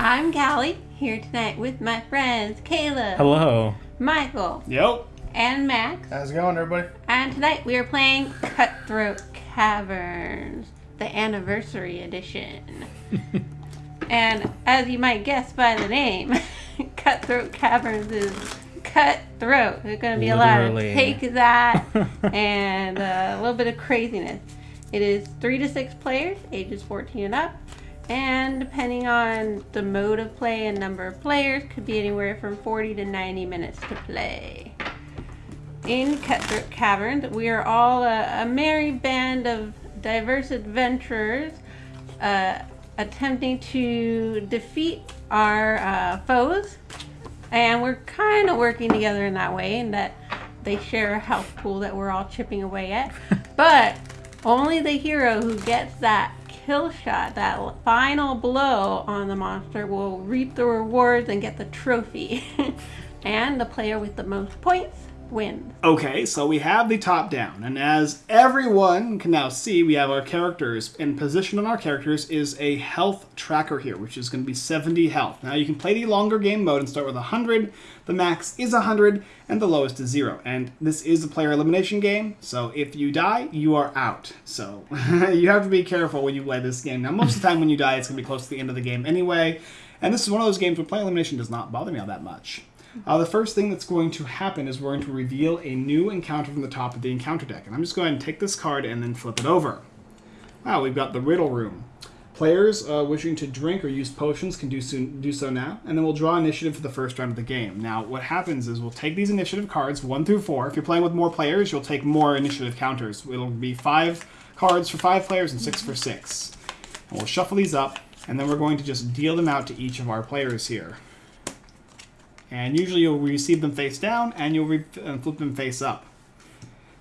I'm Callie, here tonight with my friends Kayla, Hello. Michael, Yep. and Max. How's it going, everybody? And tonight we are playing Cutthroat Caverns, the anniversary edition. and as you might guess by the name, Cutthroat Caverns is cutthroat. There's going to be a lot of take that and uh, a little bit of craziness. It is three to six players, ages 14 and up. And depending on the mode of play and number of players, could be anywhere from 40 to 90 minutes to play. In Cutthroat Caverns, we are all a, a merry band of diverse adventurers uh, attempting to defeat our uh, foes. And we're kind of working together in that way, in that they share a health pool that we're all chipping away at. but only the hero who gets that kill shot, that final blow on the monster, will reap the rewards and get the trophy. and the player with the most points wins. Okay, so we have the top down, and as everyone can now see, we have our characters. And position on our characters is a health tracker here, which is going to be 70 health. Now you can play the longer game mode and start with 100. The max is 100, and the lowest is 0. And this is a player elimination game, so if you die, you are out. So you have to be careful when you play this game. Now, most of the time when you die, it's going to be close to the end of the game anyway. And this is one of those games where player elimination does not bother me all that much. Uh, the first thing that's going to happen is we're going to reveal a new encounter from the top of the encounter deck. And I'm just going to take this card and then flip it over. Wow, we've got the Riddle Room. Players uh, wishing to drink or use potions can do so, do so now, and then we'll draw initiative for the first round of the game. Now, what happens is we'll take these initiative cards, 1 through 4. If you're playing with more players, you'll take more initiative counters. It'll be 5 cards for 5 players and 6 for 6. And we'll shuffle these up, and then we're going to just deal them out to each of our players here. And usually you'll receive them face down, and you'll re- and flip them face up.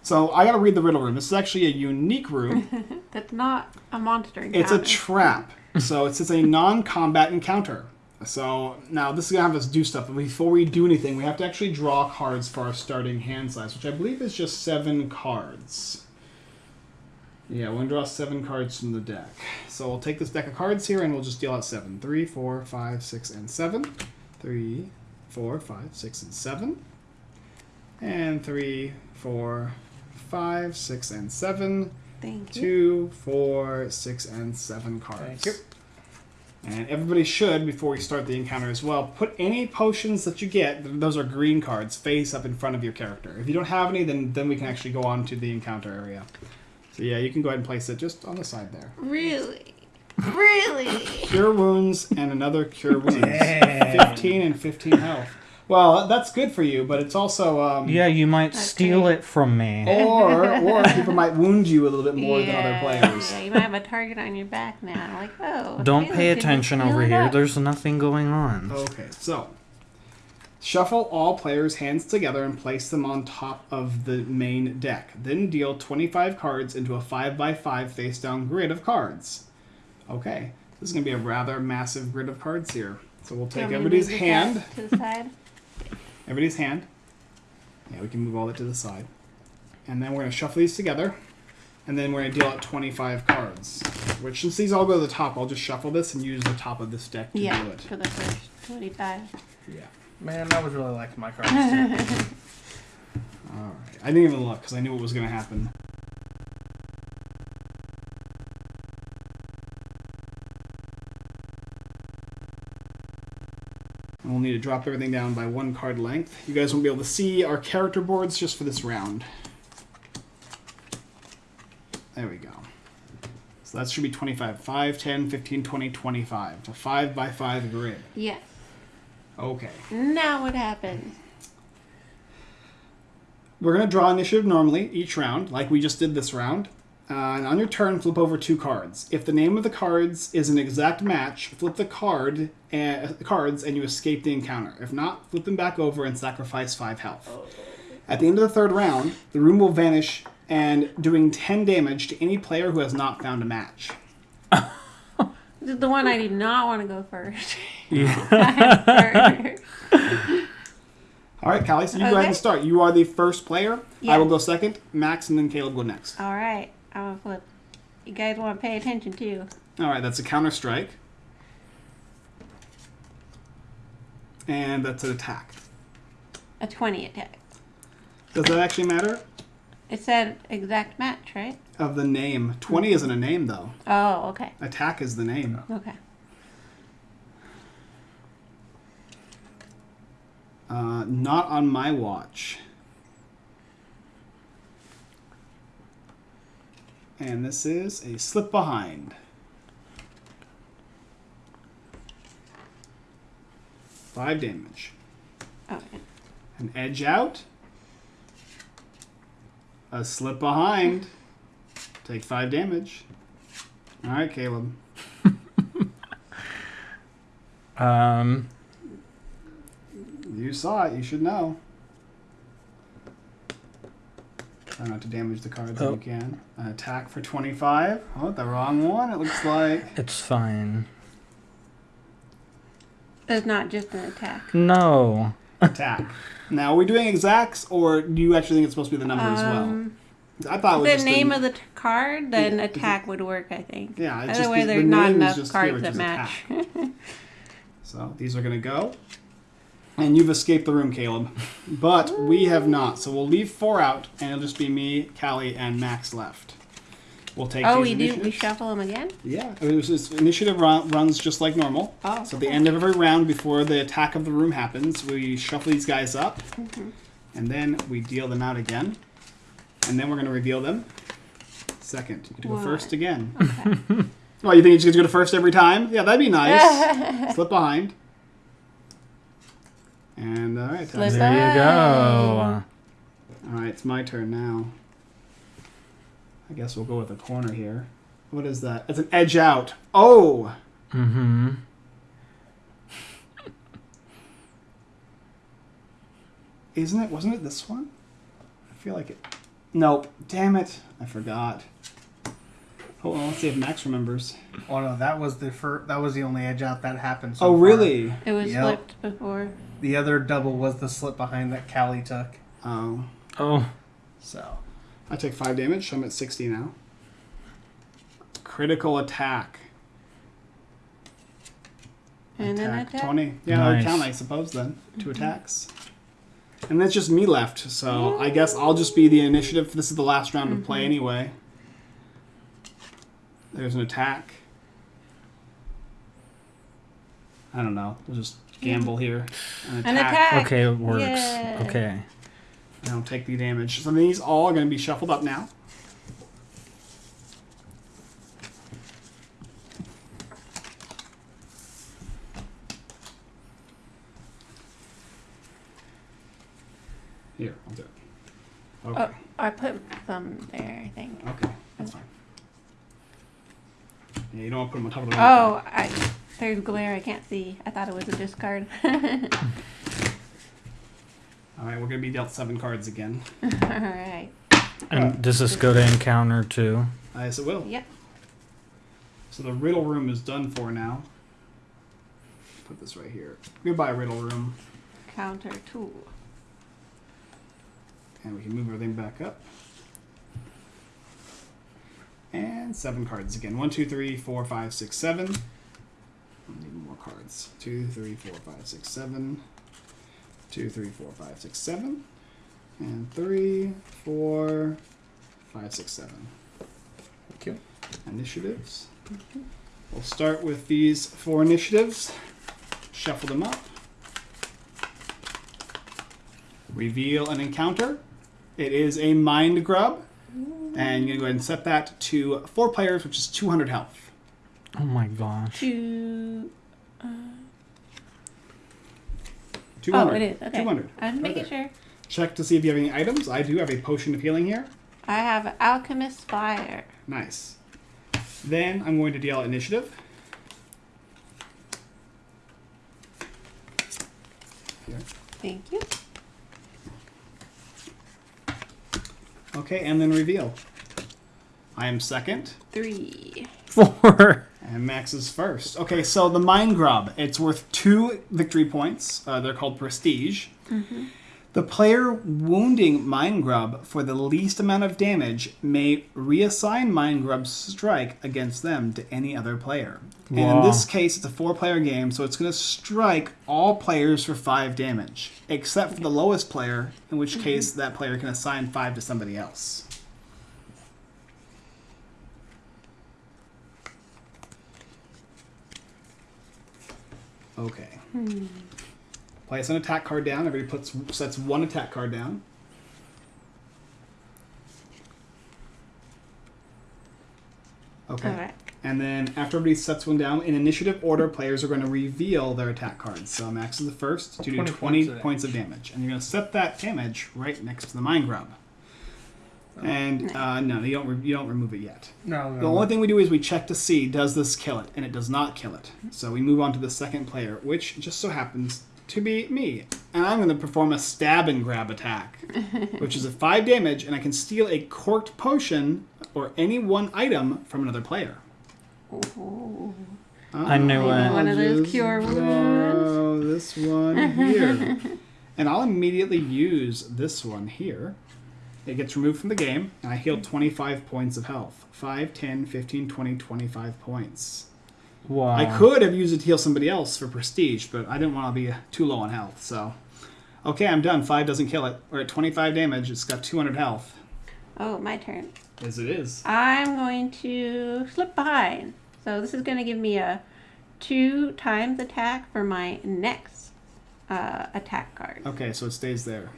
So I gotta read the riddle room. This is actually a unique room. That's not a monster encounter. It's a trap. So it's, it's a non-combat encounter. So now this is gonna have us do stuff, but before we do anything, we have to actually draw cards for our starting hand size, which I believe is just seven cards. Yeah, we're gonna draw seven cards from the deck. So we'll take this deck of cards here and we'll just deal out seven. Three, four, five, six, and seven. Three, four, five, six, and seven. And three, four, five, six, and seven Thank you. two, four, six, and seven cards. Thank you. And everybody should, before we start the encounter as well, put any potions that you get, those are green cards, face up in front of your character. If you don't have any, then, then we can actually go on to the encounter area. So yeah, you can go ahead and place it just on the side there. Really? Really? Cure wounds and another cure wounds. Dang. 15 and 15 health. Well, that's good for you, but it's also... Um, Yeah, you might That's steal great. it from me. Or, or people might wound you a little bit more than other players. Yeah, you might have a target on your back now. Like, oh. Don't Caleb pay attention over here. up. There's nothing going on. Okay, so shuffle all players' hands together and place them on top of the main deck. Then deal 25 cards into a 5x5 face down grid of cards. Okay, this is going to be a rather massive grid of cards here. So we'll take want to everybody's hand. To the side. Everybody's hand. Yeah, we can move all that to the side. And then we're going to shuffle these together. And then we're going to deal out 25 cards. Which, since these all go to the top, I'll just shuffle this and use the top of this deck to Yeah, do it. for the first 25. Yeah. Man, I was really liking my cards too. Alright. I didn't even look because I knew what was going to happen. And we'll need to drop everything down by one card length. You guys won't be able to see our character boards just for this round. There we go. So that should be 25. 5, 10, 15, 20, 25. It's a 5 by 5 grid. Yes. Okay. Now what happens? We're going to draw initiative normally each round, like we just did this round. Uh, and on your turn, flip over two cards. If the name of the cards is an exact match, flip the card and cards, and you escape the encounter. If not, flip them back over and sacrifice five health. At the end of the third round, the room will vanish and doing 10 damage to any player who has not found a match. This is the one I do not want to go first. Yeah. All right, Callie, so you go ahead and start. You are the first player. Yeah. I will go second, Max, and then Caleb go next. All right. I'm going to flip. You guys want to pay attention too. All right, that's a counter strike. And that's an attack. A 20 attack. Does that actually matter? It said exact match, right? Of the name. 20 isn't a name, though. Oh, okay. Attack is the name. Okay. Uh, not on my watch. And this is a slip behind. Five damage. Okay. An edge out. A slip behind. Take five damage. All right, Caleb. Um, You saw it. You should know. Try not to damage the cards if Oh. you can. An attack for 25. Oh, the wrong one, it looks like. it's fine. It's not just an attack. No. Attack. Now, are we doing exacts, or do you actually think it's supposed to be the number as well? Um, I thought it was the just name of the t- card, then Yeah, attack would work, I think. Yeah, it's just Otherwise, the- the there's not name is enough just cards that match. So these are going to go. And you've escaped the room, Caleb. But we have not. So we'll leave four out, and it'll just be me, Callie, and Max left. We'll take oh, we do. We shuffle them again. Yeah, it was just, initiative run, runs just like normal. Oh, So at the end of every round, before the attack of the room happens, we shuffle these guys up, Mm-hmm. and then we deal them out again, and then we're going to reveal them. Second, you get to go first again. Okay. Oh, you think you're just going to go to first every time? Yeah, that'd be nice. Slip behind. And all right, Slip that's- There you go. all right, it's my turn now. I guess we'll go with a corner here. What is that? It's an edge out. Oh, Mm-hmm. isn't it? Wasn't it this one? I feel like it. Nope. Damn it! I forgot. Hold on. Let's see if Max remembers. Oh no, that was the fir- that was the only edge out that happened. So oh, far. really? It was Yep. flipped before. The other double was the slip behind that Callie took. Oh, Oh. So I take five damage. So I'm at sixty now. Critical attack. And then attack. Twenty. Yeah, that would Nice. count, I suppose. Then two mm-hmm. attacks. And that's just me left, so I guess I'll just be the initiative. This is the last round to play mm-hmm. anyway. There's an attack. I don't know. We'll just gamble here. An attack. An attack. Okay, it works. Yeah. Okay. I don't take the damage. So these all are going to be shuffled up now. Here, I'll do it. Oh, okay. Oh, I put them there. I think. Okay, that's fine. Yeah, you don't want to put them on top of the Oh, I there's glare. I can't see. I thought it was a discard. All All right, we're going to be dealt seven cards again. All right. And does this go to encounter too? Yes, it will. Yep. So the riddle room is done for now. Put this right here. Goodbye, riddle room. Counter two. And we can move everything back up. And seven cards again. One, two, three, four, five, six, seven. I need more cards. Two, three, four, five, six, seven. Two, three, four, five, six, seven. And three, four, five, six, seven. thank you. Initiatives. We'll start with these four initiatives. Shuffle them up. Reveal an encounter. It is a mind grub. And you're going to go ahead and set that to four players, which is 200 health. Oh my gosh. Two. Uh, 200. Oh, it is. Okay. 200. I'm making there. sure. Check to see if you have any items. I do have a potion of healing here. I have Alchemist Fire. Nice. Then I'm going to deal initiative. Here. Thank you. Okay, and then reveal. I am second, Three. Four. And Max is first. Okay, so the Mind Grub, it's worth two victory points. Uh, they're called Prestige. The The player wounding Mind Grub for the least amount of damage may reassign Mind Grub's strike against them to any other player. And in this case, it's a four player game, so it's going to strike all players for five damage, except for the lowest player, in which case that player can assign five to somebody else. Okay. Hmm. Place an attack card down. Everybody puts sets one attack card down. Okay. Alright. And then after everybody sets one down, in initiative order, players are going to reveal their attack cards. So Max is the first to do 20 20, points points, of of damage. And you're going to set that damage right next to the Mind Grub. And uh, no, you don't. Re- you don't remove it yet. No, no. The only thing we do is we check to see does this kill it, and it does not kill it. So we move on to the second player, which just so happens to be me, and I'm going to perform a stab and grab attack, which is a five damage, and I can steal a corked potion or any one item from another player. Ooh. I knew Oh, it. One of those cure wounds. Oh, this one here, and I'll immediately use this one here. It gets removed from the game, and I heal 25 points of health. 5, 10, 15, 20, 25 points. Wow. I could have used it to heal somebody else for prestige, but I didn't want to be too low on health, so. Okay, I'm done. 5 doesn't kill it. We're at 25 damage. It's got 200 health. Oh, my turn. As it is. I'm going to slip behind. So this is going to give me a two times attack for my next uh, attack card. Okay, so it stays there.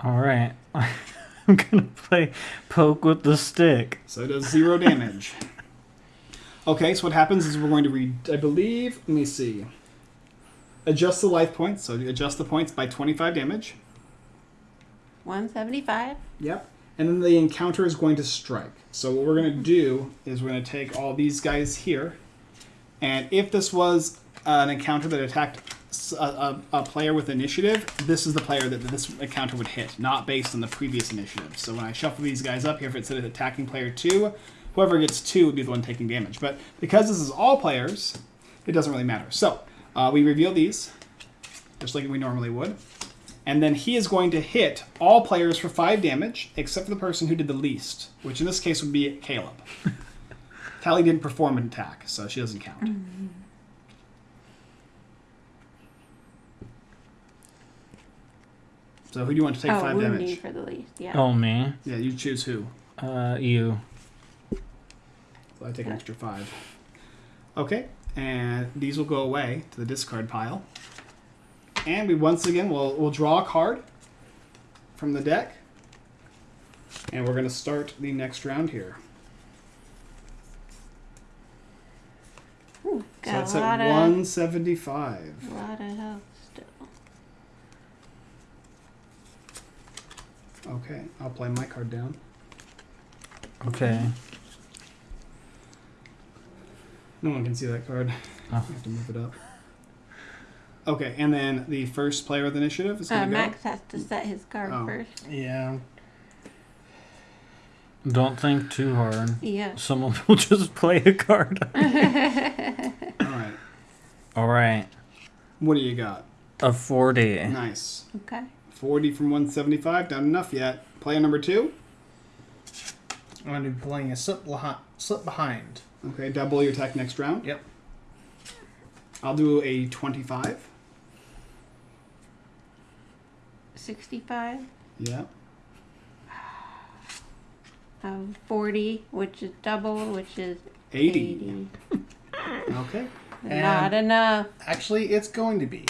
All right. I'm gonna play poke with the stick. So it does zero damage. Okay, so what happens is we're going to read, I believe, let me see. Adjust the life points. So adjust the points by 25 damage. 175. Yep. And then the encounter is going to strike. So what we're going to mm-hmm. do is we're going to take all these guys here. And if this was an encounter that attacked s- a, a- a player with initiative, this is the player that this encounter would hit, not based on the previous initiative. So when I shuffle these guys up here, if it's an attacking player two, whoever gets two would be the one taking damage. But because this is all players, it doesn't really matter. So uh, we reveal these, just like we normally would. And then he is going to hit all players for five damage, except for the person who did the least, which in this case would be Caleb. Callie didn't perform an attack, so she doesn't count. So who do you want to take oh, five wounding damage? for the least. Yeah. Oh me. Yeah, you choose who. Uh, you. So I take an extra five. Okay, and these will go away to the discard pile. And we once again will we'll draw a card from the deck. And we're gonna start the next round here. Ooh, So that's a lot at of, 175. a lot of health still. Okay, I'll play my card down. Okay. No one can see that card. Oh. I have to move it up. Okay, and then the first player with initiative is Uh, gonna go. Max has to set his card Oh. first. Yeah. Don't think too hard. Yeah. Someone will just play a card. All right, All right. what do you got? A 40. Nice. Okay. 40 from 175, not enough yet. Player number two. I'm going to be playing a slip, slip behind. Okay, double your attack next round. Yep. I'll do a 25. 65. Yeah. Um, 40, which is double, which is 80. 80. Okay. Not enough. Actually, it's going to be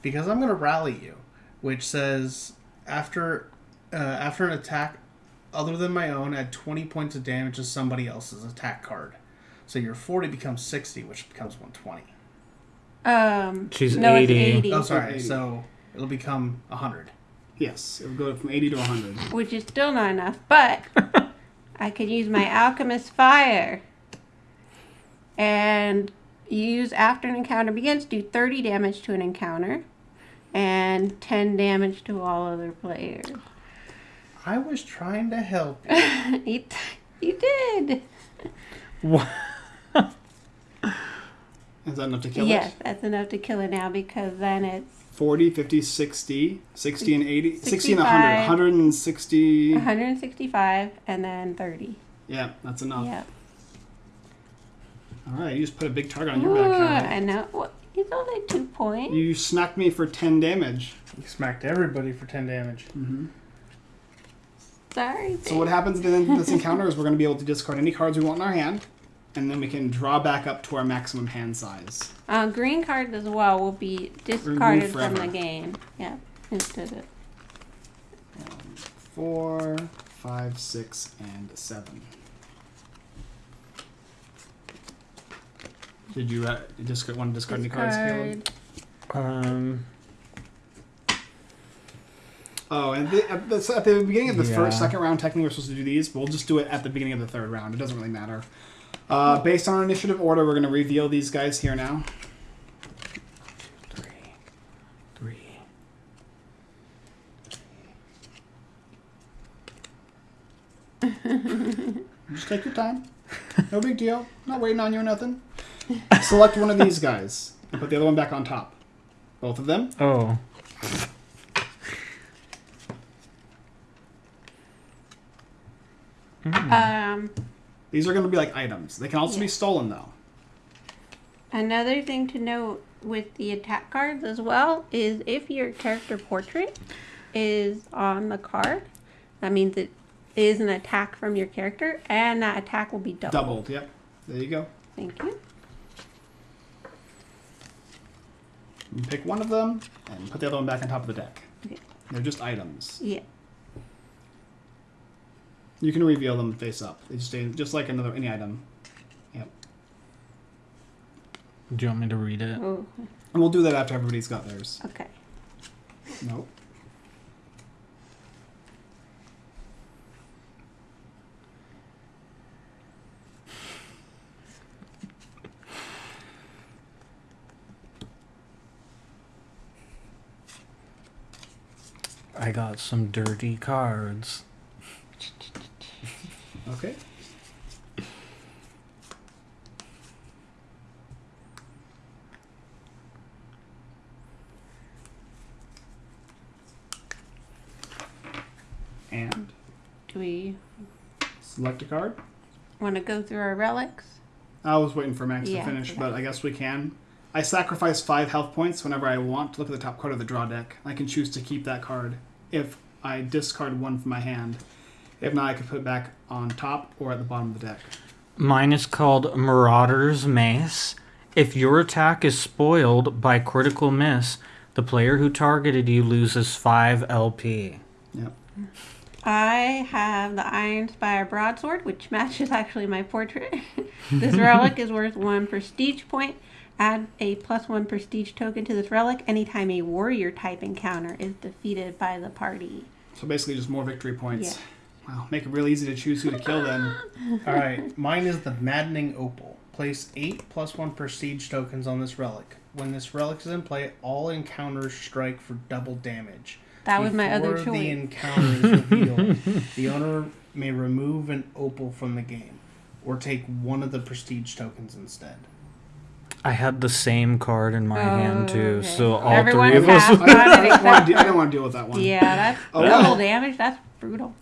because I'm going to rally you, which says after uh, after an attack other than my own, add 20 points of damage to somebody else's attack card. So your 40 becomes 60, which becomes 120. Um, She's no, 80. It's 80, Oh, sorry. 80. So it'll become 100. Yes, it'll go from 80 to 100. which is still not enough, but I could use my Alchemist Fire and use after an encounter begins, do 30 damage to an encounter and 10 damage to all other players. I was trying to help. you, you did. What? Is that enough to kill yes, it? that's enough to kill it now because then it's 40, 50, 60, 60 and 80, 60 and 100. 160. 165 and then 30. Yeah, that's enough. Yeah. All right, you just put a big target on your Ooh, back. Callie. I know. Well, he's only two points. You smacked me for 10 damage. You smacked everybody for 10 damage. Sorry. So what happens at the end of this encounter is we're going to be able to discard any cards we want in our hand, and then we can draw back up to our maximum hand size. Uh, green cards as well will be discarded from the game. Yeah. Instead of Four, five, six, and seven. Did you uh, discard, want to discard any cards, Caleb? Um, Oh, and the, at, the, at the beginning of the Yeah. first, second round, technically we're supposed to do these. But we'll just do it at the beginning of the third round. It doesn't really matter. Uh, based on initiative order, we're going to reveal these guys here now. three, three. Just take your time. No big deal. Not waiting on you or nothing. Select one of these guys and put the other one back on top. Both of them. Oh. Um, These are going to be like items. They can also be stolen though. another thing to note with the attack cards as well is if your character portrait is on the card, that means it is an attack from your character, and that attack will be doubled. Doubled. Yep. There you go. Thank you. You pick one of them and put the other one back on top of the deck. Okay. They're just items. Yeah. You can reveal them face up. They just stay just like another any item. Yep. Do you want me to read it? Oh, And we'll do that after everybody's got theirs. okay. Nope. I got some dirty cards. Okay. And Do we select a card. want to go through our relics? I was waiting for Max Yeah, to finish, okay. but I guess we can. I sacrifice five health points whenever I want to look at the top card of the draw deck. I can choose to keep that card if I discard one from my hand. If not, I could put it back on top or at the bottom of the deck. Mine is called Marauder's Mace. If your attack is spoiled by critical miss, the player who targeted you loses 5 LP. Yep. I have the Iron Spire broadsword, which matches actually my portrait. this relic is worth one prestige point. Add a plus one prestige token to this relic anytime a warrior type encounter is defeated by the party. So basically, just more victory points. Yeah. Wow, make it real easy to choose who to kill then. All right, mine is the Maddening Opal. Place eight plus one prestige tokens on this relic. When this relic is in play, all encounters strike for double damage. That was my other Before the choice. encounter is revealed, the owner may remove an opal from the game, or take one of the prestige tokens instead. I had the same card in my hand too, Okay. so all Everyone three of us. I, I, didn't want to de- I didn't want to deal with that one. Yeah, that's Oh, double well. damage. That's brutal.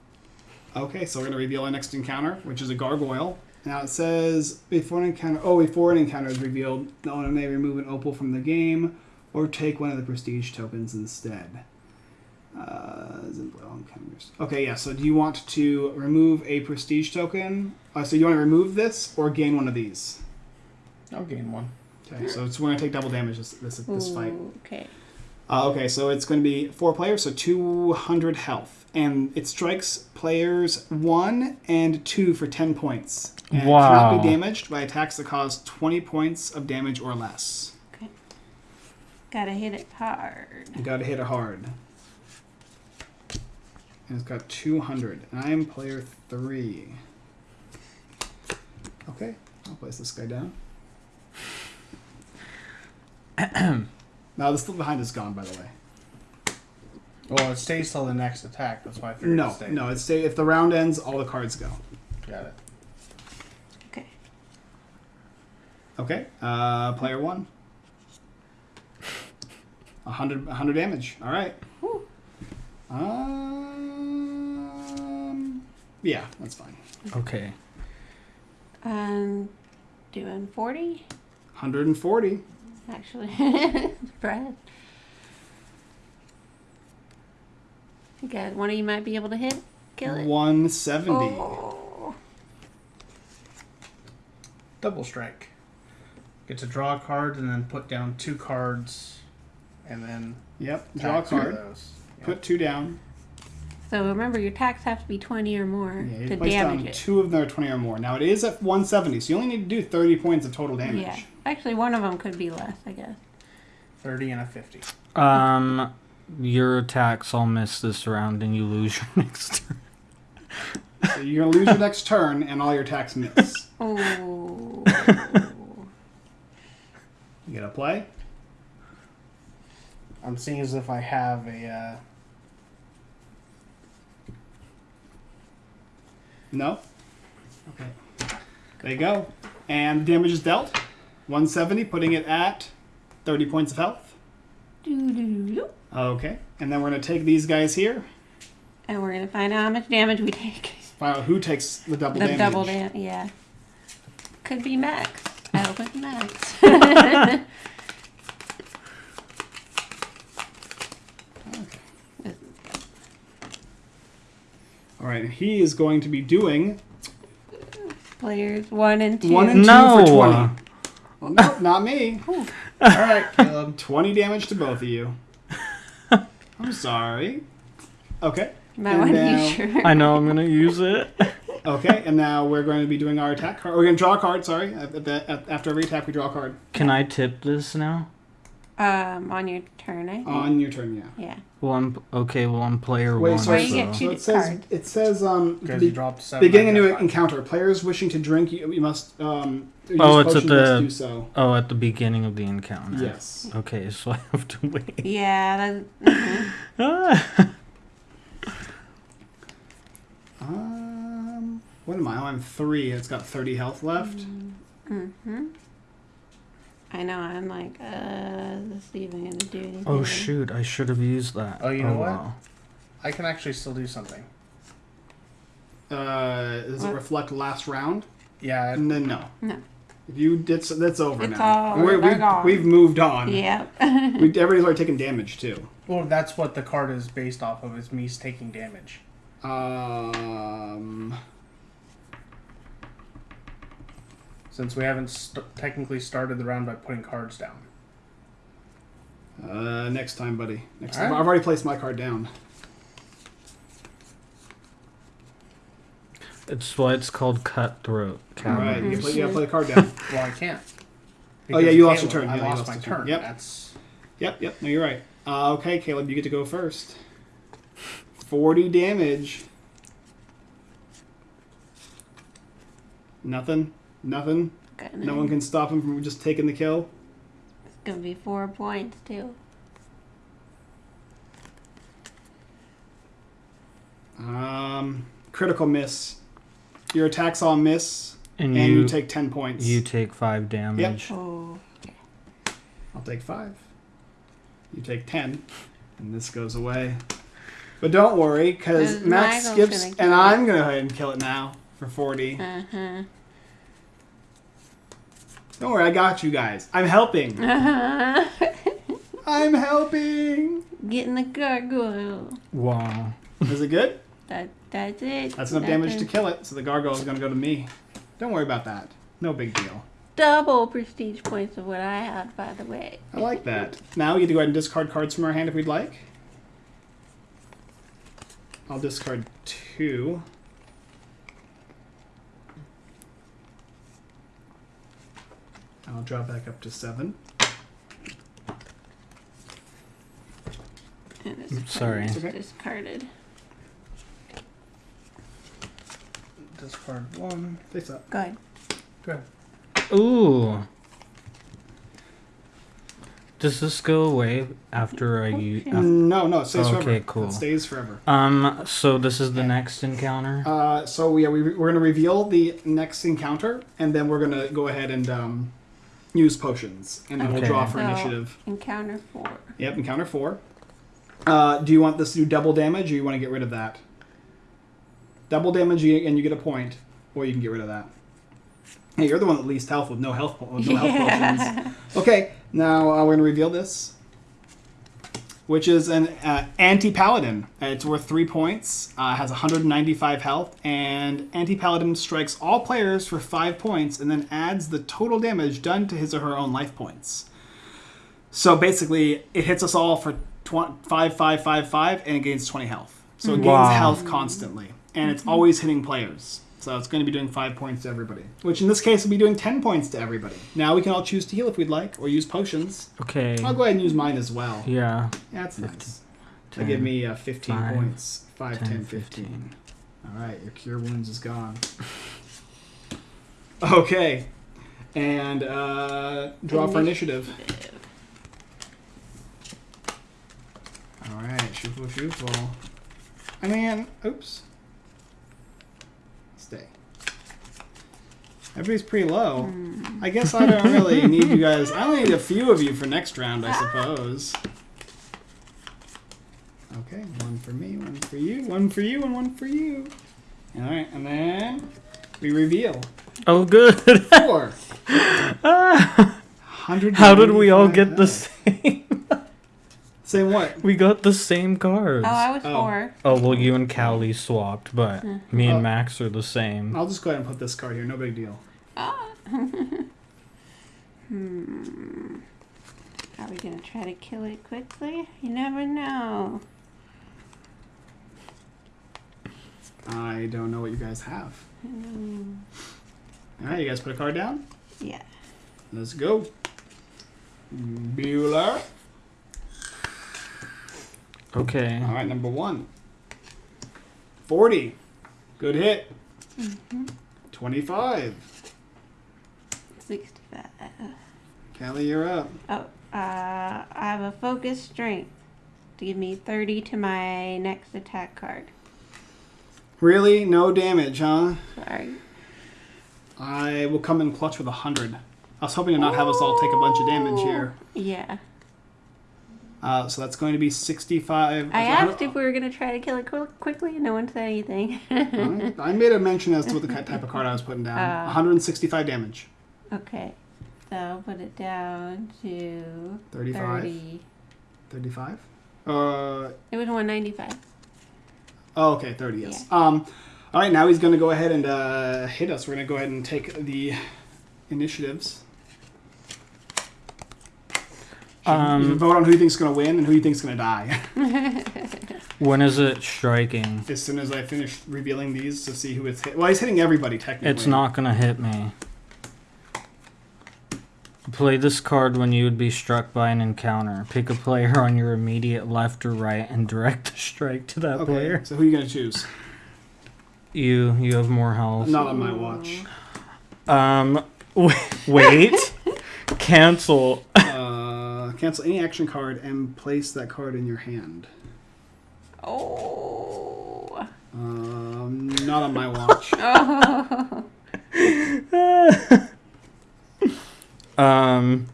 Okay, so we're gonna reveal our next encounter, which is a gargoyle. Now it says before an encounter. Oh, before an encounter is revealed, the owner may remove an opal from the game, or take one of the prestige tokens instead. Uh, isn't well encounters. Okay, yeah. So do you want to remove a prestige token? Uh, so you want to remove this or gain one of these? I'll gain one. Okay, so it's we're gonna take double damage this this, this fight. Ooh, Okay. Uh, okay, so it's going to be four players, so 200 health. And it strikes players one and two for 10 points. And it Wow. cannot be damaged by attacks that cause 20 points of damage or less. Okay. Gotta hit it hard. You gotta hit it hard. And it's got 200. And I am player three. Okay, I'll place this guy down. Now, the slip behind is gone, by the way. Well, it stays till the next attack. That's why I figured No, it stayed. no, it's stay, if the round ends, all the cards go. Got it. Okay. Okay, uh, player one. 100, 100 damage. All right. Whew. Um, yeah, that's fine. Okay. Um, doing 40, 140. Actually. Brad. You guys, one of you might be able to hit, kill it. 170. Oh. Double strike. Get to draw a card and then put down two cards, and then Yep. Draw a card. Those. Yep. Put two down. So remember, your attacks have to be 20 or more Yeah, you to place damage down it. two of them are 20 or more. Now it is at 170, so you only need to do 30 points of total damage. Yeah. Actually, one of them could be less, I guess. thirty and a fifty. Um, your attacks all miss this round, and you lose your next turn. So you're gonna lose your next turn, and all your attacks miss. Oh. You going to play. I'm seeing as if I have a. Uh, No. Okay. There you go. And damage is dealt. 170, putting it at 30 points of health. Okay. And then we're gonna take these guys here. and we're gonna find out how much damage we take. Find out who takes the double the damage. The double damage, yeah. Could be Max. I hope it's Max. All right. He is going to be doing Players one and two. one and two No. for 20. Well, no, not me. all right, Caleb. 20 damage to both of you. I'm sorry. Okay. My and one now- you sure. I know I'm gonna use it. Okay, and now we're going to be doing our attack card. We're going to draw a card, sorry. At, at the, at, after every attack, we draw a card. Can I tip this now? Um, on your turn, I think. On your turn, yeah. yeah. Well, I'm okay. Well, I'm player Wait, one. so, it- you get two so it says, cards. it says um, Because be- you dropped seven. beginning a I new five. encounter. Players wishing to drink, you, you must um, use Oh, it's at the- do so. Oh, at the beginning of the encounter. Yes. Okay, so I have to wait. Yeah, that's. mhm. Ah. Um, what am I? Oh, I'm three. It's got 30 health left. Mm-hmm. I know. I'm like, uh, this even gonna do anything? Oh shoot! I should have used that. Oh, you know what? wow. I can actually still do something. Uh, does it reflect last round? Yeah. And then no. No. If you did, so that's over It's now. all- We're, we've, gone. we've moved on. Yeah. We, everybody's already taken damage too. Well, that's what the card is based off of. Is me taking damage. Um, Since we haven't st- technically started the round by putting cards down. uh, next time, buddy. Next All time. right. I've already placed my card down. It's why it's called cutthroat. All right, Caverns. you, play, you gotta play the card down. Well, I can't. Oh, yeah, you lost your turn. I Yeah, you lost lost my turn. turn. Yep. That's yep, yep. No, you're right. Uh, okay, Caleb, you get to go first. Forty damage. Nothing. Nothing. Gonna- No one can stop him from just taking the kill. It's gonna be four points too. Um, critical miss. Your attacks all miss, And, and you you, take ten points. you take five damage. Oh. I'll take five. You take ten, and this goes away. But don't worry, because Because Max Michael's skips, and it. I'm gonna go ahead and kill it now for forty. Uh huh. Don't worry, I got you guys. I'm helping. I'm helping. Getting the gargoyle. Wow. Is it good? That that's it. That's enough That damage to kill it. So the gargoyle is gonna go to me. Don't worry about that. No big deal. Double prestige points of what I had, by the way. I like that. Now we get to go ahead and discard cards from our hand if we'd like. I'll discard two. I'll drop back up to seven. And this sorry. card Okay. discarded. Discard one. Face up. Go ahead. Good. Ooh. Does this go away after I use? shit. No, no, it stays Okay, forever. cool. It stays forever. Um. So this is the next encounter. Uh, so yeah, we, we're going to reveal the next encounter, and then we're going to go ahead and um, use potions, and then we'll draw for So- initiative. Encounter four. Yep, encounter four. Uh, do you want this to do double damage, or you want to get rid of that? Double damage, and you get a point, or you can get rid of that. Hey, you're the one with least health with no health, po- with no health potions. Okay, now uh, we're gonna reveal this, which is an uh, anti-paladin. It's worth three points. Uh, has 195 health, and anti-paladin strikes all players for five points, and then adds the total damage done to his or her own life points. So basically, it hits us all for tw- five, five, five, five, and it gains 20 health. So it gains Wow. health constantly, and it's always hitting players. So it's going to be doing five points to everybody, which in this case will be doing 10 points to everybody. Now we can all choose to heal if we'd like, or use potions. Okay. I'll go ahead and use mine as well. Yeah. Yeah, that's nice. 10, That give me uh, 15 five, points. 5, 10, 10, 15. 15. All right, your cure wounds is gone. Okay, and uh, draw for initiative. All right, shuffle, shuffle. I mean, oops. Stay. Everybody's pretty low. I guess I don't really hmm. need you guys. I only need a few of you for next round, I ah. suppose. Okay, one for me, one for you, one for you, and one for you. All right, and then we reveal Oh, good. four. Ah. How did we all get the same? Same what? We got the same cards. Oh, I was Oh. four. Oh well, you and Callie swapped, but me and Oh. Max are the same. I'll just go ahead and put this card here. No big deal. Ah. hmm. Are we gonna try to kill it quickly? You never know. I don't know what you guys have. Hmm. All right, you guys put a card down. Yeah. Let's go. Bueller. Okay. All right, number one. 40. Good hit. 25. Sixty-five. Callie, you're up. Oh, uh, I have a focus strength to give me thirty to my next attack card. Really? No damage, huh? Sorry. I will come in clutch with 100. I was hoping to not have us all take a bunch of damage here. Yeah. Uh, so that's going to be 65. I asked if we were gonna try to kill it qu- quickly, and no one said anything. I made a mention as to what the type of card I was putting down. Uh. 165 damage. okay. So I'll put it down to 35. 30. 35? Uh, It was 195. oh, okay, 30, yes. Um, all right, now he's going to go ahead and uh, hit us. We're going to go ahead and take the initiatives. You Um, vote on who you think's going to win and who you think's going to die. when is it striking? as soon as I finish revealing these to see who it's hit. Well, he's hitting everybody, technically. It's not gonna hit me. Play this card when you would be struck by an encounter. Pick a player on your immediate left or right and direct the strike to that Okay, player. so who are you going to choose? You you have more health. Not on my watch. Um, wait. Cancel. Cancel any action card and place that card in your hand. Oh. Um, not on my watch. Um.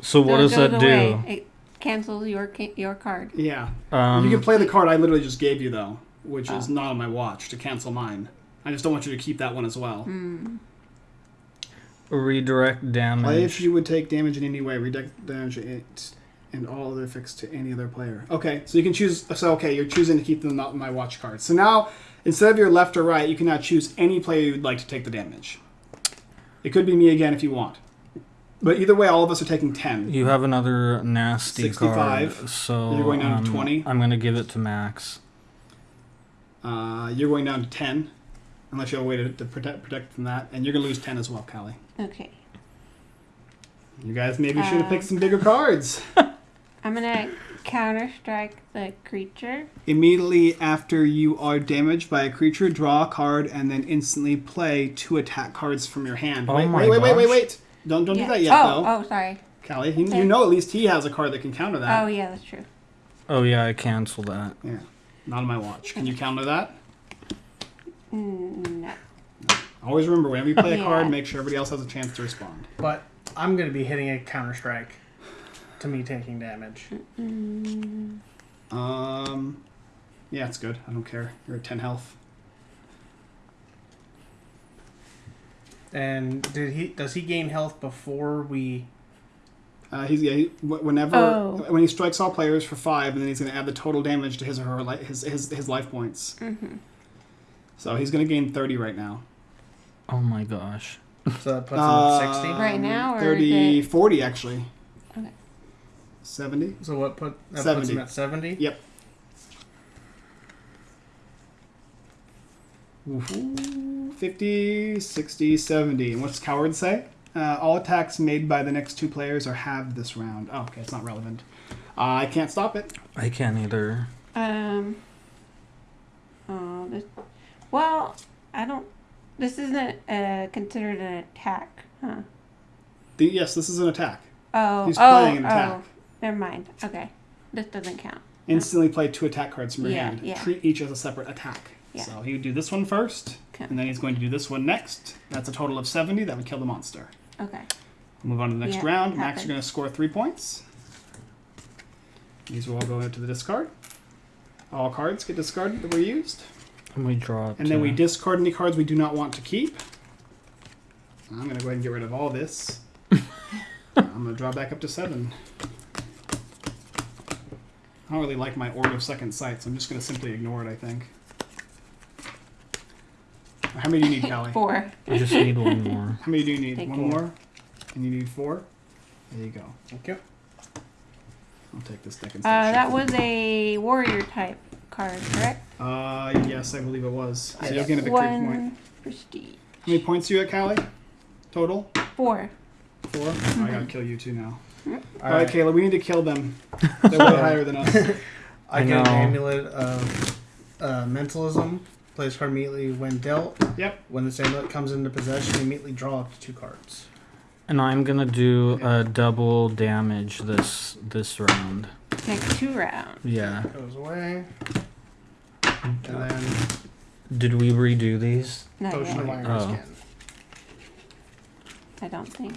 So what So it does that do? away. It cancels your your card. Yeah. Um, you can play the card I literally just gave you, though, which is not on my watch to cancel mine. I just don't want you to keep that one as well. Redirect Play if you would take damage in any way. Redirect damage it and all other effects to any other player. Okay, so you can choose. So okay, you're choosing to keep them not in my watch card. So now instead of your left or right, you can now choose any player you'd like to take the damage. It could be me again if you want. But either way, all of us are taking ten. You have another nasty 65. card. So You're going down to um, 20? I'm gonna give it to Max. Uh, you're going down to ten, unless you have a way to, to protect protect from that, and you're gonna lose ten as well, Callie. Okay. You guys maybe should have picked Um, some bigger cards. I'm gonna counter strike the creature. Immediately after you are damaged by a creature, draw a card and then instantly play two attack cards from your hand. Oh wait, my wait, wait, wait, wait, wait. Don't don't Yeah. do that yet, oh, though. oh, sorry. Callie, you, you know at least he has a card that can counter that. Oh, yeah, that's true. Oh yeah, I cancel that. Yeah, not on my watch. Can you counter that? Mm, no. Always remember, whenever you play a Yeah. card, make sure everybody else has a chance to respond. But I'm going to be hitting a counter strike to me taking damage. Um, yeah, it's good. I don't care. You're at 10 health. And did he? Does he gain health before we? Uh, he's yeah. He, wh- whenever Oh. when he strikes all players for five, and then he's going to add the total damage to his or her li- his his his life points. So he's going to gain 30 right now. Oh my gosh. So that puts him at sixty. Right now, or 30, is 40 actually. Okay. 70. So what put that puts 70. him at seventy? Yep. 50, 60, 70. And what's Coward say? Uh, all attacks made by the next two players are halved this round. Oh, okay, it's not relevant. Uh, I can't stop it. I can't either. Um. Oh, this. Well, I don't. This isn't uh, considered an attack, huh? The, yes, this is an attack. Oh, He's oh, playing an attack. oh. Never mind. Okay, this doesn't count. Instantly play two attack cards from your Yeah, hand. yeah. Treat each as a separate attack. Yeah. So he would do this one first, Okay. and then he's going to do this one next. That's a total of 70. That would kill the monster. Okay. Move on to the next Yeah, round. Max, you're going to score three points. These will all go into the discard. All cards get discarded that were used. And we draw up And then we discard any cards we do not want to keep. I'm going to go ahead and get rid of all this. I'm going to draw back up to seven. I don't really like my Orb of Second Sight, so I'm just going to simply ignore it, I think. How many do you need, Callie? Four. I just need one more. How many do you need? Take One four. more? And you need four? There you go. Thank you. I'll take this deck Uh, that was a warrior type card, correct? Uh, yes, I believe it was. So you'll get a victory One point. prestige. How many points do you at, Callie? Total? Four. 4 I gotta kill you two now. All Alright, right. Kayla, we need to kill them. They're way higher than us. I, I get an amulet of uh, mentalism. Plays card immediately when dealt. Yep. When this amulet comes into possession, immediately draw up to two cards. And I'm gonna do a double damage this this round. Next two rounds. Yeah. Goes away. And then Did we redo these? Not potion of yet. iron Oh. skin. I don't think.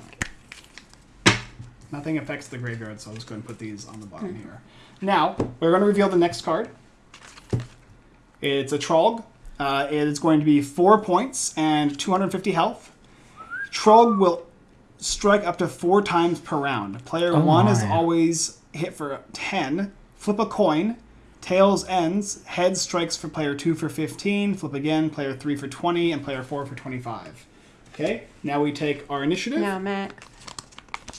Nothing affects the graveyard, so I'll just go and put these on the bottom here. Now, we're going to reveal the next card. It's a Trolg. Uh, it is going to be 4 points and 250 health. Trolg will strike up to 4 times per round. Player Oh 1 is my. always hit for 10. Flip a coin. Tails ends. Heads strikes for player 2 for 15. Flip again. Player 3 for 20. And player 4 for 25. Okay, now we take our initiative Now, Max.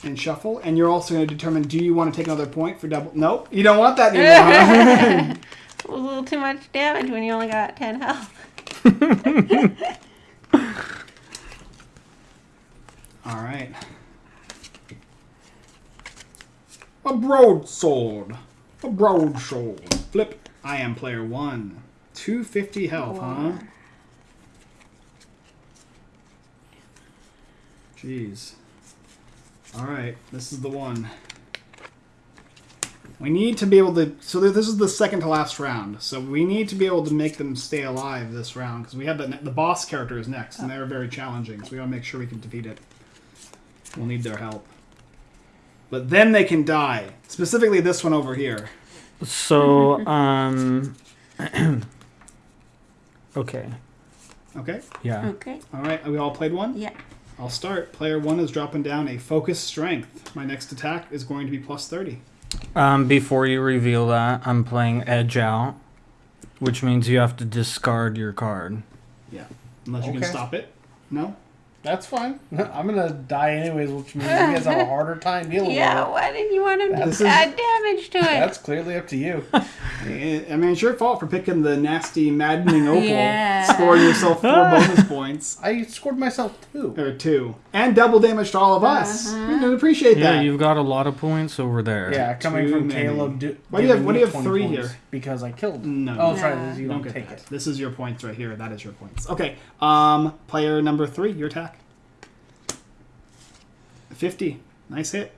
and shuffle, and you're also going to determine do you want to take another point for double? Nope, you don't want that anymore. It was a little too much damage when you only got 10 health. All right. A broadsword. A broadsword. Flip. I am player one. 250 health, huh? Jeez. All right, this is the one. We need to be able to. So this is the second to last round. So we need to be able to make them stay alive this round because we have the the boss character is next, and oh. they're very challenging. So we gotta make sure we can defeat it. We'll need their help. But then they can die. Specifically, this one over here. So, um. okay. Okay. Yeah. Okay. All right. We all played one. Yeah. I'll start. Player one is dropping down a focus strength. My next attack is going to be plus thirty. Um, before you reveal that, I'm playing Edge Out, which means you have to discard your card. Yeah. Unless you can Okay. stop it. No. That's fine. I'm gonna die anyways, which means you guys have a harder time dealing Yeah, with it. why didn't you want him to This is- add damage to it? That's clearly up to you. I I mean, it's your fault for picking the nasty, maddening opal, Yeah. scoring yourself four bonus points. I scored myself two. Or two. And double damage to all of us. We didn't appreciate Yeah, that. you've got a lot of points over there. Yeah, coming Too from many. Caleb. Do, Why do you have- giving why do you have 20 three here? Because I killed. No. Oh, No. that's right. You don't don't get take that. it. This is your points right here. That is your points. Okay. Um, player number three, your attack. 50. Nice hit.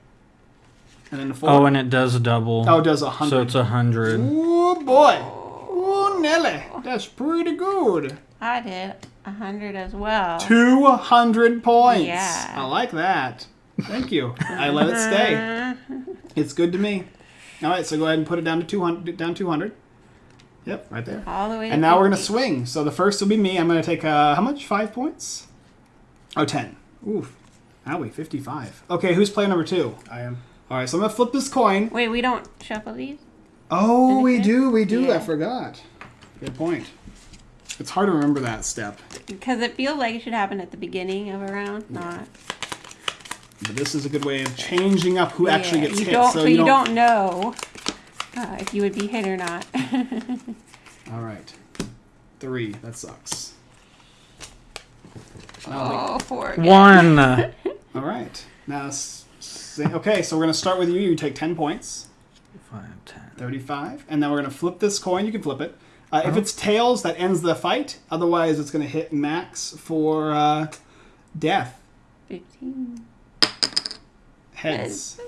And then the four. Oh, and it does double. Oh, it does a 100. so it's a hundred. Ooh, boy. Ooh, Nelly. That's pretty good. I did. 100 as well. 200 points. Yeah. I like that. Thank you. I let it stay. It's good to me. All right, so go ahead and put it down to 200. Down 200. Yep, right there. All the way to And now we're gonna swing. So the first will be me. I'm gonna take uh, how much? Five points. Oh, 10. Oof. Owie, 55. Okay, who's player number two? I am. All right, so I'm gonna flip this coin. Wait, we don't shuffle these? Oh, we Anything? do, we do. I forgot. Good point. It's hard to remember that step, Because it feels like it should happen at the beginning of a round, not. but this is a good way of changing up who actually gets you hit. Don't, so so you, you don't. don't know uh, if you would be hit or not. All right, three. That sucks. Now oh, four. One. the- all right. Now, s- s- okay. So we're gonna start with you. You take ten points. Five, ten. 35 and then we're going to flip this coin you can flip it uh, if it's tails that ends the fight otherwise it's going to hit max for uh, death 15. heads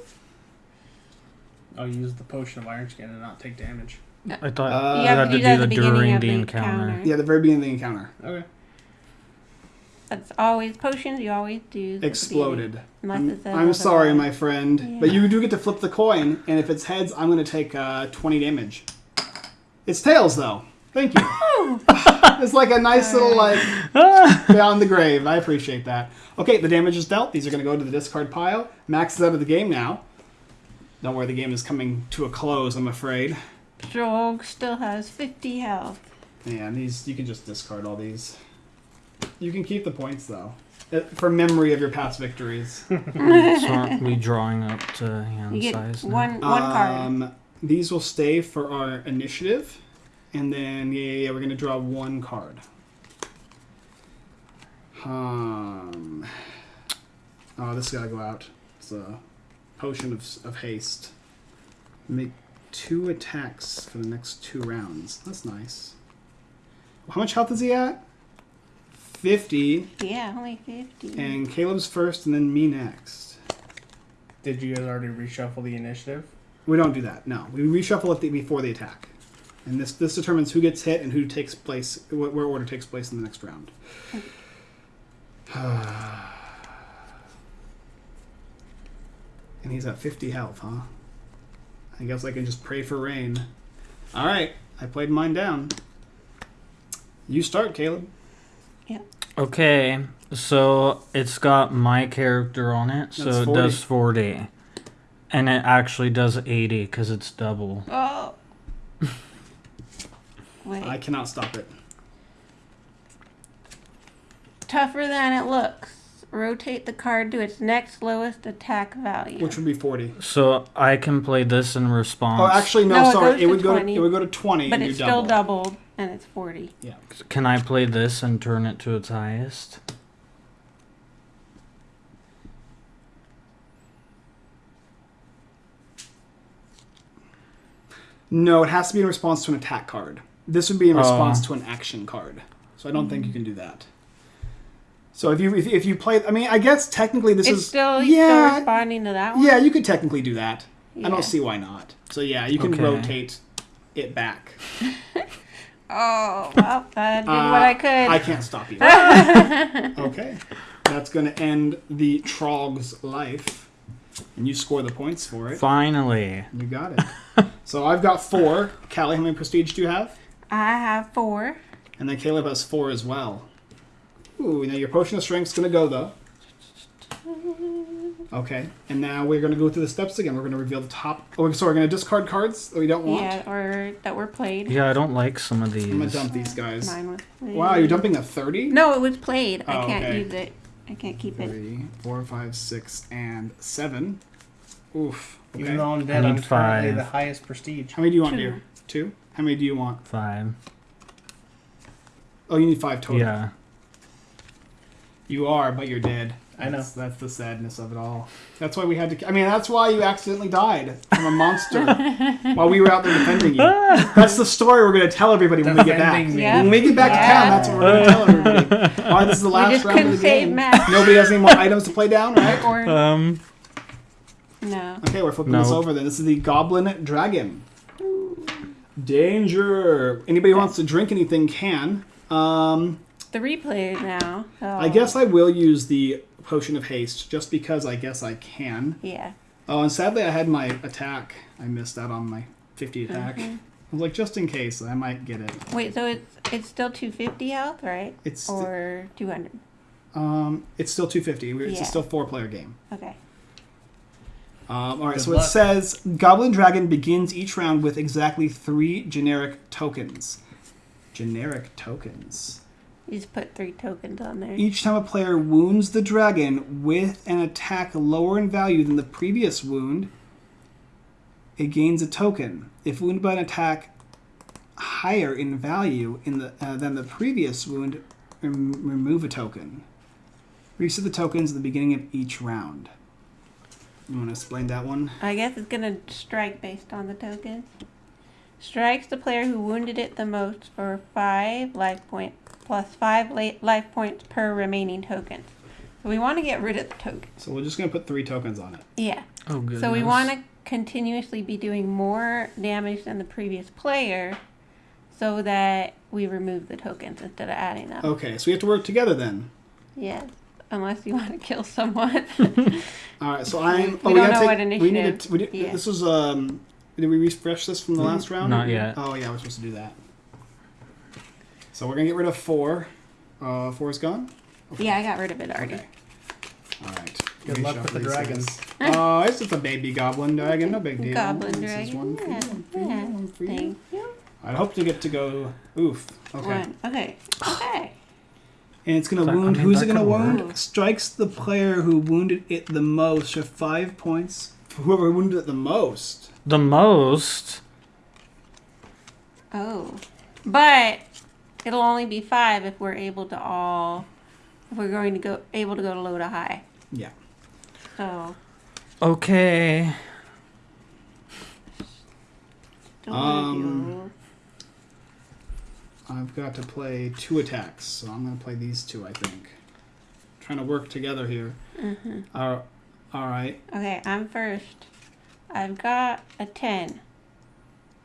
I'll use the potion of iron skin and not take damage. I thought Uh, you You had to to do do that at the the beginning during of the the encounter. encounter. yeah the very beginning of the encounter Okay. That's always potions. You always do. exploded. I'm, I'm sorry my friend but you do get to flip the coin and if it's heads i'm going to take uh, 20 damage. It's tails though. Thank you. It's like a nice little like beyond the grave. I appreciate that. Okay the damage is dealt. These are going to go to the discard pile. Max is out of the game now. Don't worry the game is coming to a close i'm afraid. Joel still has 50 health. Yeah, and these you can just discard all these. You can keep the points though, Uh, for memory of your past victories. so aren't we drawing up to hand You get size now? one one card. Um, these will stay for our initiative, and then yeah, yeah, yeah we're gonna draw one card. Um. Oh, this gotta go out. It's a potion of of haste. Make two attacks for the next two rounds. That's nice. How much health is he at? Fifty. Yeah, only 50. And Caleb's first, and then me next. Did you guys already reshuffle the initiative? We don't do that. No, we reshuffle it the, before the attack, and this this determines who gets hit and who takes place, wh- where order takes place in the next round. and he's at fifty health, huh? I guess I can just pray for rain. All right, I played mine down. You start, Caleb. Okay, so it's got my character on it, so it does 40. And it actually does 80 because it's double. Oh. Wait. I cannot stop it. Tougher than it looks. Rotate the card to its next lowest attack value. Which would be forty. So I can play this in response. Oh, actually, no. No, it sorry, goes it to would go. To, 20. it would go to twenty. but and it's do still double. doubled, and it's 40. Yeah. Can I play this and turn it to its highest? No, it has to be in response to an attack card. This would be in Oh. response to an action card. So I don't think you hmm. can do that. So if you if, if you play, I mean, I guess technically this It's is still, still yeah responding to that one? yeah you could technically do that. I don't see why not. So yeah, you can Okay. rotate it back. Oh, well, I did Uh, what I could. I can't stop you. okay, that's going to end the Trog's life, and you score the points for it. Finally. You got it. so I've got four. Callie, how many prestige do you have? I have four. And then Caleb has four as well. Ooh, now your potion of strength's gonna go though. Okay, and now we're gonna go through the steps again. We're gonna reveal the top. Oh, so we're gonna discard cards that we don't want. Yeah, or that were played. Yeah, I don't like some of these. I'm gonna dump these guys. Mine was played. Wow, you're dumping a thirty. No, it was played. I Oh, can't okay. use it. I can't keep it. Three, four, five, six, and seven. Oof. Okay. Even though I'm I dead, need I'm currently five. the highest prestige. How many do you want, Two. dear? Two. How many do you want? Five. Oh, you need five total. Yeah. You are, but you're dead. I know. That's, that's the sadness of it all. That's why we had to. I mean, that's why you accidentally died from a monster while we were out there defending you. That's the story we're going to tell everybody when we get back. Yeah. When we get back to town, that's what we're going to tell everybody. All right, this is the last just round of couldn't the save game. Matt. Nobody has any more items to play down, right? Or Um, no. Okay, we're flipping this over then. This is the Goblin Dragon. Danger. Anybody who wants to drink anything can. Um, three players now. So I guess I will use the potion of haste just because I guess I can. Yeah. Oh, and sadly I had my attack. I missed out on my 50 attack. Mm-hmm. I was like, just in case, I might get it. Wait, so it's it's still 250 health, right? It's st- Or 200. um, it's still 250. It's Yeah. still four player game. Okay. Um, all right, Good so it says Goblin Dragon begins each round with exactly three generic tokens. Generic tokens. You just put three tokens on there. Each time a player wounds the dragon with an attack lower in value than the previous wound, it gains a token. If wounded by an attack higher in value in the uh, than the previous wound, rem- remove a token. Reset the tokens at the beginning of each round. You want to explain that one? I guess it's gonna strike based on the token. Strikes the player who wounded it the most for five life point plus five life points per remaining tokens. So we want to get rid of the token. So we're just gonna put three tokens on it. Yeah. Oh, good. So we want to continuously be doing more damage than the previous player, so that we remove the tokens instead of adding them. Okay, so we have to work together then. Yes. Unless you want to kill someone. All right, so I'm. We oh, don't gotta know take, what We need to. We did, yeah. This was um. Did we refresh this from the last round? Not yet. Oh yeah, we're supposed to do that. So we're gonna get rid of four. Uh, four is gone. yeah, I got rid of it already. Okay. All right. Good luck with the dragons. guys. Oh, it's just a baby goblin dragon. No big deal. Goblin This is dragon. one for you, Yeah, one for you, yeah. one for you. Thank you. I hope to get to go. Oof. Okay. One. Okay. Okay. And it's gonna So, I wound. mean, Who's it gonna wound? work. Strikes the player who wounded it the most for five points. Whoever wounded it the most. The most. Oh. But it'll only be five if we're able to all if we're going to go able to go to low to high. Yeah. So Okay. don't Um, I've got to play two attacks, so I'm going to play these two, I think. Trying to work together here. Mm-hmm. Uh, all right. Okay, I'm first. I've got a ten.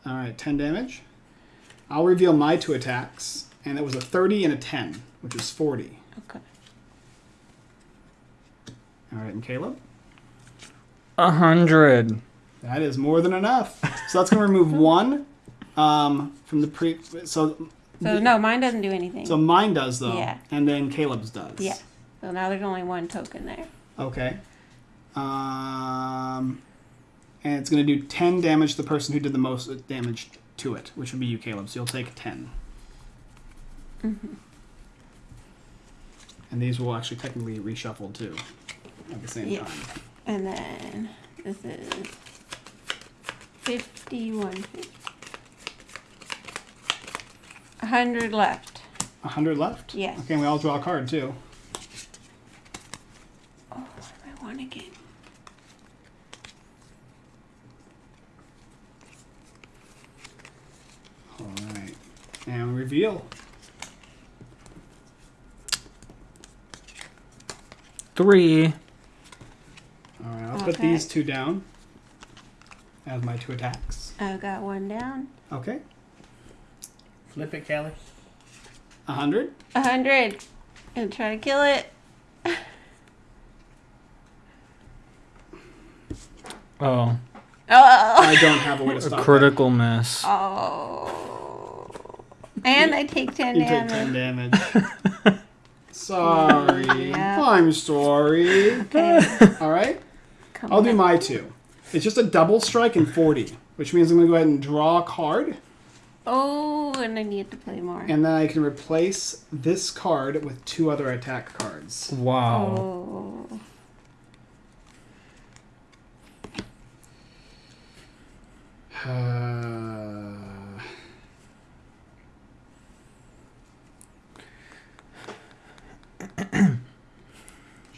All right, 10 damage. I'll reveal my two attacks, and it was a 30 and a 10, which is 40. Okay. All right, and Caleb? A hundred. That is more than enough. So that's going to remove one um, from the pre. So, So no, mine doesn't do anything. so mine does, though. Yeah. And then Caleb's does. yeah. So now there's only one token there. Okay. Um, and it's going to do 10 damage to the person who did the most damage to it, which would be you, Caleb. So you'll take 10. Mm-hmm. And these will actually technically reshuffle too at the same Yeah. time. And then this is fifty-one. A hundred left. 100 left? Yes. Okay, and we all draw a card too. Oh, what do I want to get? Alright. And reveal. Three. Alright, I'll put Okay. these two down as my two attacks. I've got one down. Okay. Flip it, Kelly. a 100. A hundred. And try to kill it. Oh, Oh. I don't have a way to a stop critical miss. Oh. And I take ten that. You take 10 damage. damage. sorry. Yeah. I'm sorry. Okay. Alright. Come I'll do my two. It's just a double strike and 40, which means I'm going to go ahead and draw a card, Oh, and I need to play more. and then I can replace this card with two other attack cards. Wow. Oh. Uh,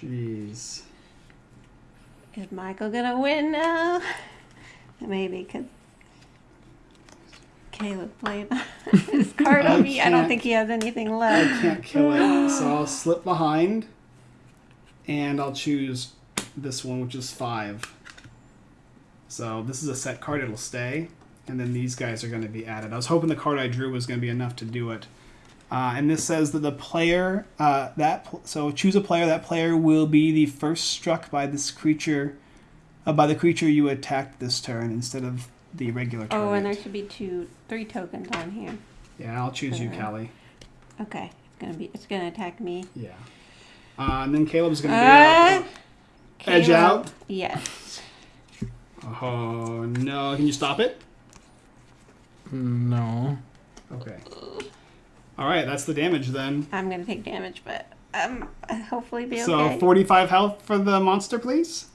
Jeez. Is Michael gonna win now? Maybe because Caleb played his card on me. I don't think he has anything left. I can't kill it, so I'll slip behind, and I'll choose this one, which is five. So this is a set card; it'll stay, and then these guys are going to be added. I was hoping the card I drew was going to be enough to do it. Uh, and this says that the player uh, that so choose a player. That player will be the first struck by this creature, uh, by the creature you attacked this turn instead of the regular target. Oh, and there should be two, three tokens on here. yeah, I'll choose you, Uh, Callie. Okay, it's gonna be, it's gonna attack me. Yeah. Uh, and then Caleb's gonna be Uh, Edge Caleb- out? Yes. Oh no! Can you stop it? No. Okay. All right, that's the damage then. I'm gonna take damage, but um, hopefully be So okay. 45 health for the monster, please.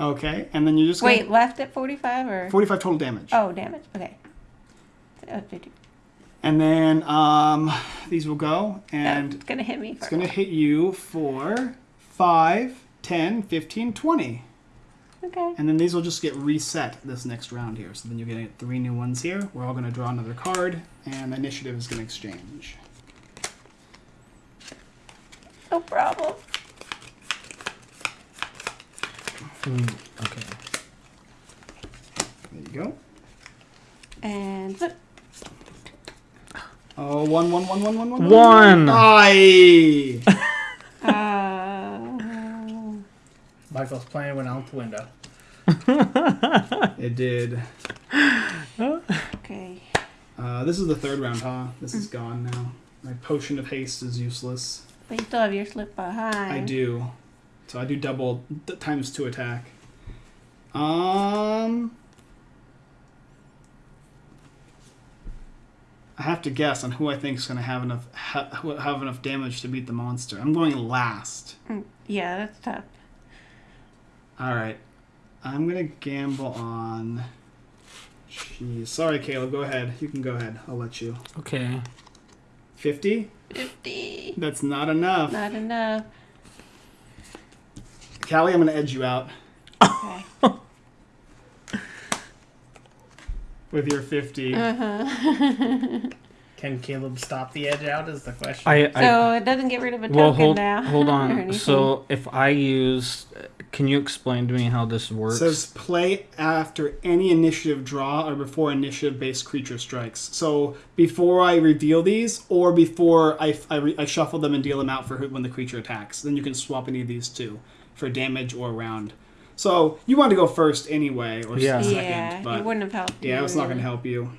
Okay, and then you just Wait, left at 45 or? 45 total damage. Oh, damage. Okay. Oh, And then um, these will go, and it's gonna hit me. it's going to hit you for 5, 10, 15, 20. Okay. And then these will just get reset this next round here. So then you're getting three new ones here. We're all going to draw another card, and the initiative is going to exchange. No problem. Mm, okay. There you go. And flip. Oh, one, one, one, one, one, one. One. Aye. Uh, Michael's plane went out the window. it did. okay. Uh, this is the third round, huh? This is gone now. My potion of haste is useless. But you still have your slip behind. I do. So I do double th- times two attack. Um. I have to guess on who I think is going to have enough ha- have enough damage to beat the monster. I'm going last. Mm, Yeah, that's tough. All right. I'm going to gamble on. Jeez. Sorry, Caleb. Go ahead. You can go ahead. I'll let you. Okay. 50? 50. That's not enough. Not enough. Callie, I'm going to edge you out Okay. with your 50. Uh-huh. Can Caleb stop the edge out? Is the question. I, I so it doesn't get rid of a token well hold now. hold on. So if I use, can you explain to me how this works? It says play after any initiative draw or before initiative based creature strikes. So before I reveal these or before I, I, re- I shuffle them and deal them out for who- when the creature attacks. Then you can swap any of these two for damage or round. So you want to go first anyway or s- Yeah. second. yeah, but it wouldn't have helped. yeah, you it's not going to help you.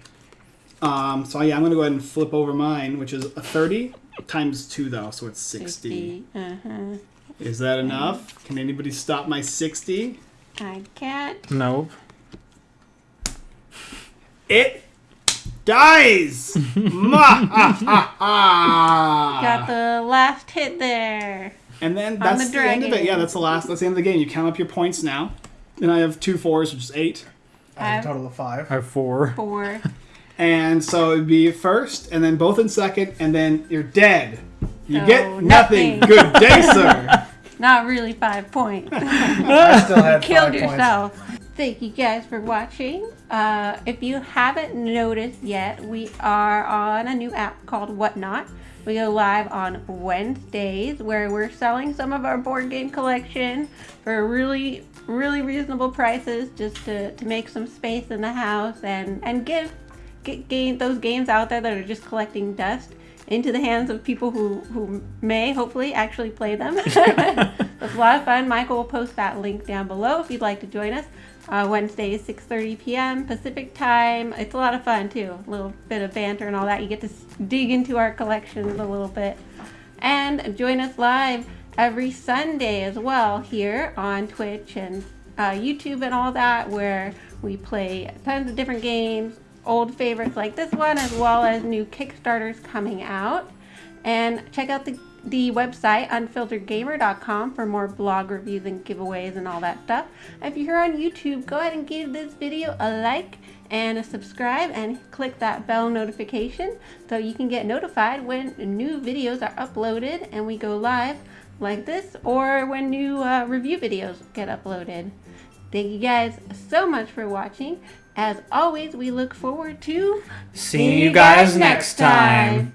Um, so yeah, I'm going to go ahead and flip over mine, which is a 30 times 2 though, so it's 60. 50. Uh-huh. Is that enough? Can anybody stop my 60? I can't. nope. It dies. Ma, ha, ha, ha. Got the last hit there. and then that's the the, end of it. Yeah, that's the last. That's the end of the game. You count up your points now. And I have two fours, which is eight. I've- a total of five. I have four. Four. And so it'd be first, and then both in second, and then you're dead. You get nothing. nothing. Good day, sir. Not really five points. I still had Killed five points. yourself. Thank you guys for watching. Uh, if you haven't noticed yet, we are on a new app called Whatnot. We go live on Wednesdays where we're selling some of our board game collection for really, really reasonable prices just to, to make some space in the house and, and give game, those games out there that are just collecting dust into the hands of people who, who may hopefully actually play them. it's a lot of fun. Michael will post that link down below if you'd like to join us. Uh, Wednesdays, 6.30 p.m. Pacific time. It's a lot of fun too. A little bit of banter and all that. You get to dig into our collections a little bit. And join us live every Sunday as well here on Twitch and uh, YouTube and all that, where we play tons of different games, old favorites like this one, as well as new Kickstarters coming out. And check out the, the website, unfilteredgamer.com, for more blog reviews and giveaways and all that stuff. If you're here on YouTube, go ahead and give this video a like and a subscribe and click that bell notification so you can get notified when new videos are uploaded and we go live like this or when new uh, review videos get uploaded. Thank you guys so much for watching. As always, we look forward to Seeing you guys next time.